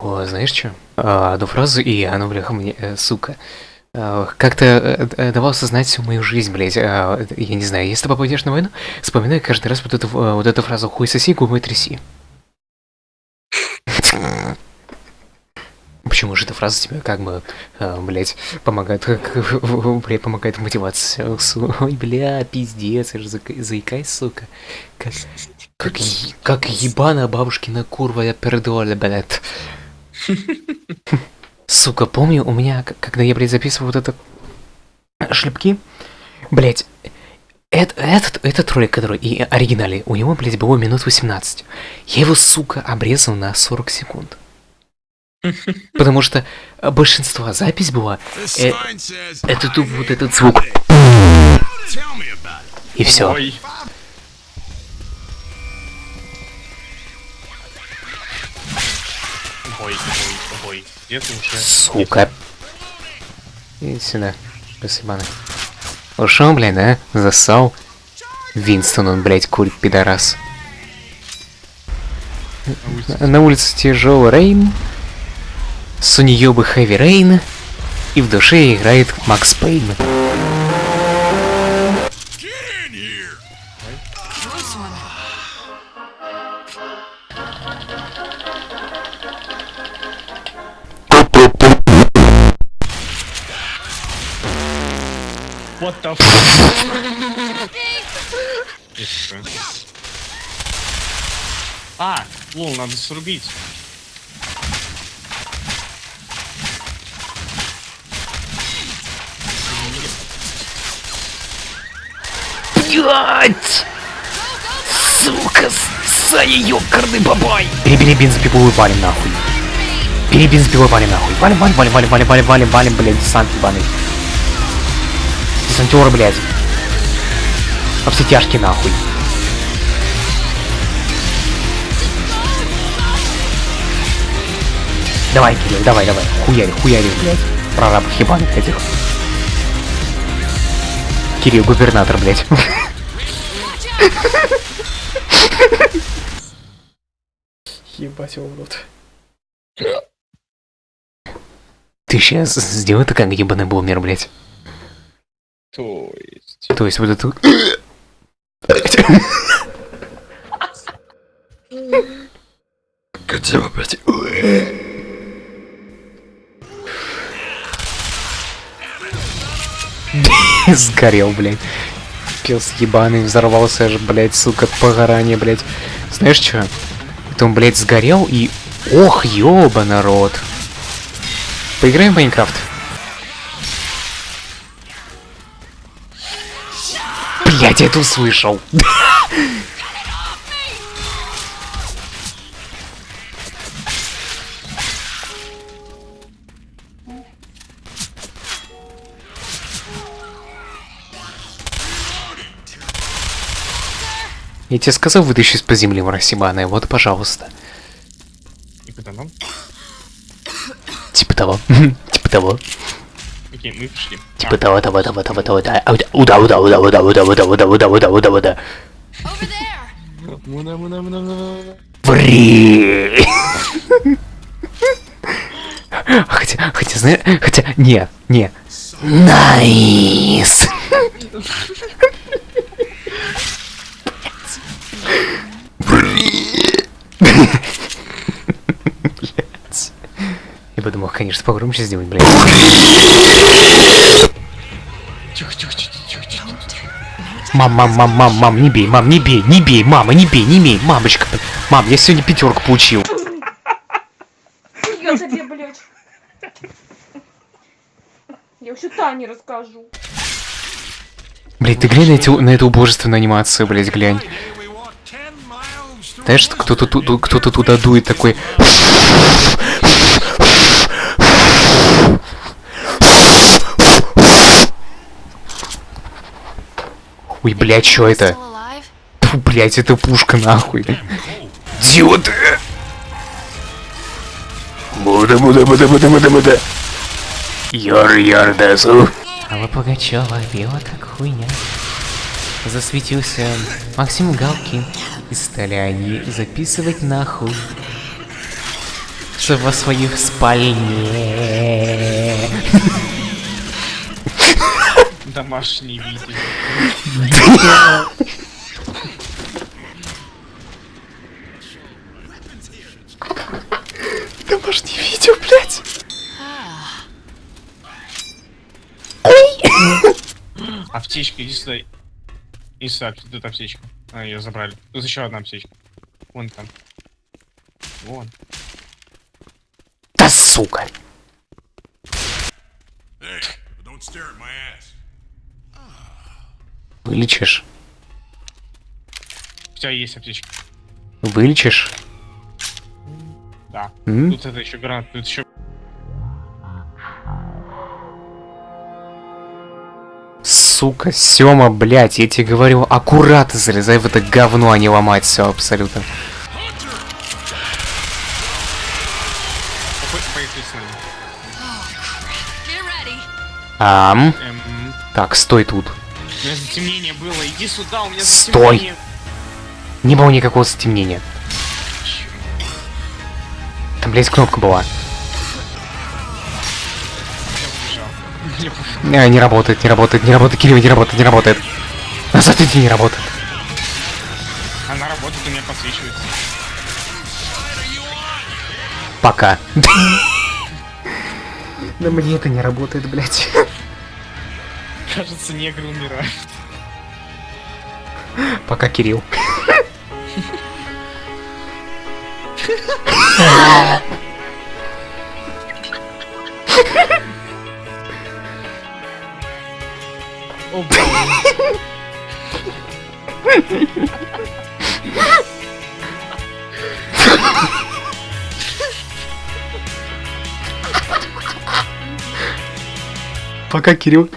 О, знаешь что? А, одну фразу, и она, бляха, мне, э, сука. А, Как-то э, э, давал осознать всю мою жизнь, блядь. А, я не знаю, если ты попадешь на войну, вспоминай каждый раз вот эту, э, вот эту фразу «хуй соси, губой тряси». Почему же эта фраза тебе как бы, а, блядь, помогает, блядь, помогает в мотивации? Ой, бля, пиздец, я же заикаюсь, сука. Как, как, как ебаная бабушкина курва, я пердоля, блядь. Сука, помню, у меня, когда я, блядь, записывал вот это шлепки, блядь, это, этот, этот ролик, который и оригинальный, у него, блядь, было минут 18. Я его, сука, обрезал на 40 секунд. Потому что большинство запись была, э, это тупо вот этот звук. И все. Ой. Ой, ой, ой. Где ты уже? Сука. Иди сюда. Спасибо. Ушел, блядь, да? Засал. Винстон, он, блядь, курит, пидорас. На- На улице тяжелый рейн. Суньёбы Хэви Рейн. И в душе играет Макс Пейн. What the fuck? А, лол, надо срубить. Блять! Сука, с- Саня, ёкарный бабай! Перебери бензопилу и валим нахуй. Бери бензопилу и валим нахуй. Валим, валим, валим, валим, валим, валим, валим, валим, блядь, десант ебаный. Десантеры, блядь. Во все тяжкие нахуй. Давай, Кирилл, давай, давай. Хуяри, хуяри, блядь. Прорабов ебаных этих. Кирилл, губернатор, блядь. Ебать его в рот. Ты сейчас сделай это как ебаный бумер, блядь. То есть... То есть вот эту... Хотя бы, блядь. Сгорел, блядь. Пес ебаный, взорвался аж, блядь, сука, погорание, блядь. Знаешь что? Это он, блядь, сгорел и... Ох, ёба, народ. Поиграем в Майнкрафт? Блядь, я это услышал. Я тебе сказал, вытащи из-под земли, мразь ебаная, вот, пожалуйста. Куда нам? Типа того. Типа того. Окей, мы пришли. Типа того, того, того, того, того, да. А, Уда, уда, уда, уда, уда, уда, уда, уда, уда, уда, уда. Муна, муна, муна, муна. Ври! Хотя, хотя, знаешь, хотя, не, не. Найс! Я бы думал, конечно, погромче сделать, блядь. Тихо, тихо, тихо, тихо, тихо. Мам, мам, мам, мам, мам, не бей, мам, не бей, не бей, мама, не бей, не бей, мамочка. Мам, я сегодня пятерку получил. Я тебе, блядь. Я вообще Тане расскажу. Блять, ты глянь на, эти, на эту убожественную анимацию, блять, глянь. Знаешь, кто-то кто-то туда дует такой. Ой, блядь, что это? Фу, блядь, это пушка нахуй. Идиоты! Муда, муда, муда, муда, муда, муда. Яр, яр, дасу. Алла Пугачева, била как хуйня. Засветился Максим Галкин. И стали они записывать нахуй. Во своих спальне. Домашний видео. Домашнее видео, блядь. Аптечка, иди сюда. Иди сюда, тут аптечка. А, ее забрали. Тут еще одна аптечка. Вон там. Вон. Сука. Вылечишь? У тебя есть аптечка. Вылечишь? Да. М? Тут это еще гранат, тут еще. Сука, Сёма, блядь, я тебе говорю, аккуратно залезай в это говно, а не ломать все абсолютно. Поехали с нами. Get ready. Ам. Эм, Так, стой тут. у меня затемнение было. Иди сюда, у меня Стой. затемнение. Не было никакого стемнения. Там, блядь, кнопка была. Я побежал. А, не работает, не работает, не работает, Кирилл, не работает, не работает. Назад иди, не работает. Она работает, у меня подсвечивается. Пока. Да мне это не работает, блядь. Кажется, негры умирают. Пока, Кирилл. О, блин. Пока, Кирилл.